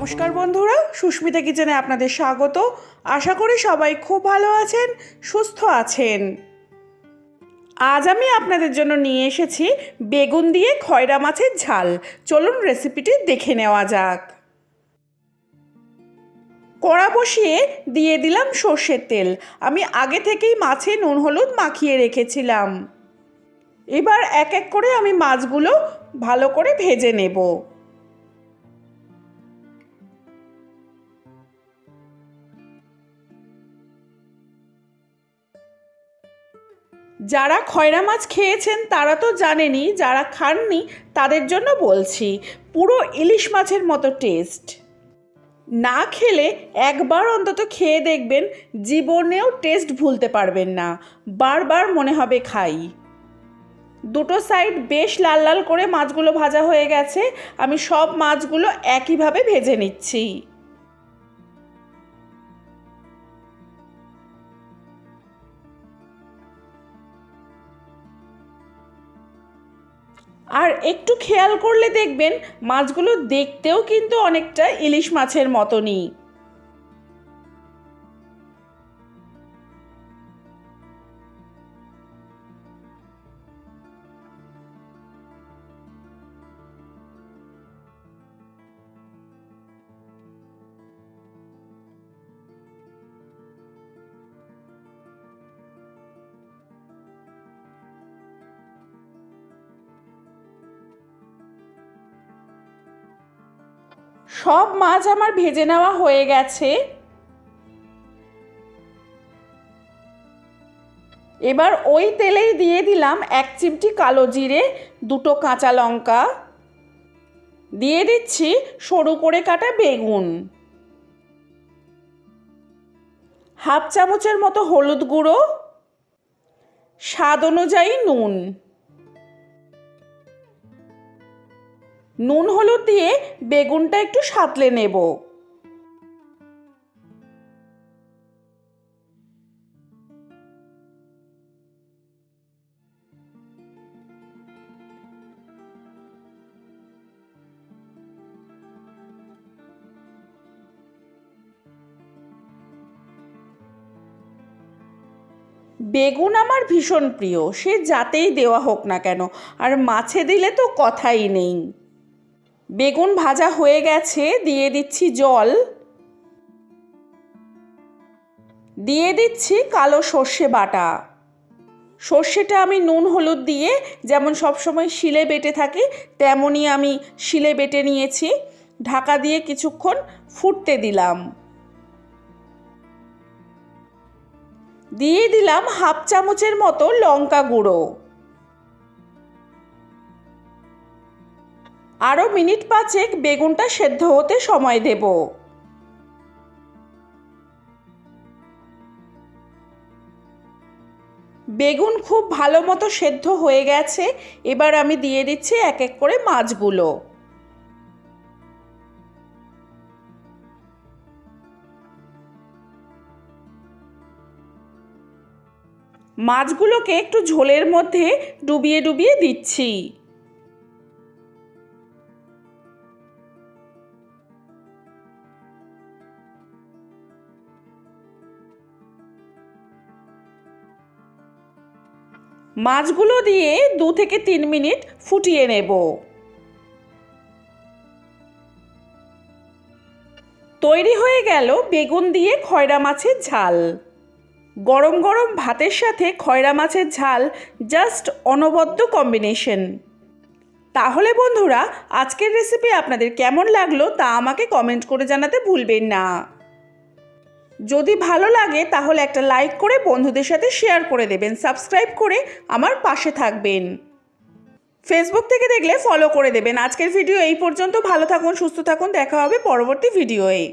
নমস্কার বন্ধুরা, সুস্মিতা কিচেনে আপনাদের স্বাগত। আশা করি সবাই খুব ভালো আছেন, সুস্থ আছেন। আজ আমি আপনাদের জন্য নিয়ে এসেছি বেগুন দিয়ে খয়রা মাছের ঝাল। চলুন রেসিপিটি দেখে নেওয়া যাক। কড়া বসিয়ে দিয়ে দিলাম সর্ষের তেল। আমি আগে থেকেই মাছে নুন হলুদ মাখিয়ে রেখেছিলাম। এবার এক এক করে আমি মাছগুলো ভালো করে ভেজে নেব। যারা খয়রা মাছ খেয়েছেন তারা তো জানেনই যারা খাননি তাদের জন্য বলছি, পুরো ইলিশ মাছের মতো টেস্ট না খেলে একবার অন্তত খেয়ে দেখবেন, জীবনেও টেস্ট ভুলতে পারবেন না। বারবার মনে হবে খাই। দুটো সাইড বেশ লাল লাল করে মাছগুলো ভাজা হয়ে গেছে, আমি সব মাছগুলো একইভাবে ভেজে নিচ্ছি। আর একটু খেয়াল করলে দেখবেন মাছগুলো দেখতেও কিন্তু অনেকটা ইলিশ মাছের মতনই। সব মাছ আমার ভেজে নেওয়া হয়ে গেছে। এবার ওই তেলেই দিয়ে দিলাম এক চিমটি কালো জিরে, দুটো কাঁচা লঙ্কা। দিয়ে দিচ্ছি সরু করে কাটা বেগুন। হাফ চামচের মতো হলুদ গুঁড়ো। স্বাদ অনুযায়ী নুন। নুন হলুদ দিয়ে বেগুনটা একটু সাঁতলে নেব। বেগুন আমার ভীষণ প্রিয়, সে যাতেই দেওয়া হোক না কেন, আর মাছে দিলে তো কথাই নেই। বেগুন ভাজা হয়ে গেছে, দিয়ে দিচ্ছি জল। দিয়ে দিচ্ছি কালো সর্ষে বাটা। সর্ষেটা আমি নুন হলুদ দিয়ে যেমন সবসময় শিলে বেটে থাকি, তেমনই আমি শিলে বেটে নিয়েছি। ঢাকা দিয়ে কিছুক্ষণ ফুটতে দিলাম। দিয়ে দিলাম হাফ চামচের মতো লঙ্কা গুঁড়ো। আরও মিনিট পাঁচেক বেগুনটা সেদ্ধ হতে সময় দেব। বেগুন খুব ভালো মতো সেদ্ধ হয়ে গেছে, এবার আমি দিয়ে দিচ্ছি এক এক করে মাছগুলো। মাছগুলোকে একটু ঝোলের মধ্যে ডুবিয়ে ডুবিয়ে দিচ্ছি। মাছগুলো দিয়ে দু থেকে তিন মিনিট ফুটিয়ে নেব। তৈরি হয়ে গেল বেগুন দিয়ে খয়রা মাছের ঝাল। গরম গরম ভাতের সাথে খয়রা মাছের ঝাল জাস্ট অনবদ্য কম্বিনেশন তাহলে বন্ধুরা, আজকের রেসিপি আপনাদের কেমন লাগল তা আমাকে কমেন্ট করে জানাতে ভুলবেন না। যদি ভালো লাগে, তাহলে একটা লাইক করে বন্ধুদের সাথে শেয়ার করে দেবেন সাবস্ক্রাইব করে আমার পাশে থাকবেন। ফেসবুক থেকে দেখলে ফলো করে দেবেন। আজকের ভিডিও এই পর্যন্ত। ভালো থাকুন, সুস্থ থাকুন। দেখা হবে পরবর্তী ভিডিওয়ে